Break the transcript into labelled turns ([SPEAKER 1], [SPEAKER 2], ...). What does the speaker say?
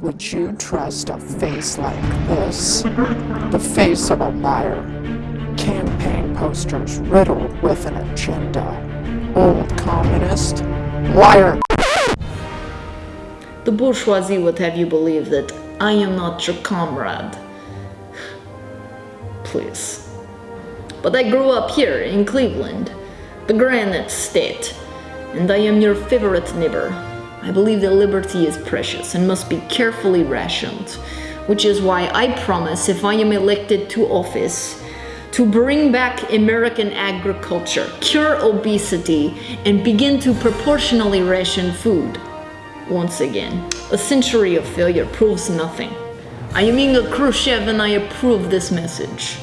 [SPEAKER 1] Would you trust a face like this? The face of a liar. Campaign posters riddled with an agenda. Old communist. Liar.
[SPEAKER 2] The bourgeoisie would have you believe that I am not your comrade. Please. But I grew up here in Cleveland, the Granite State, and I am your favorite neighbor. I believe that liberty is precious and must be carefully rationed, which is why I promise if I am elected to office to bring back American agriculture, cure obesity, and begin to proportionally ration food. Once again, a century of failure proves nothing. I am Inga Khrushchev and I approve this message.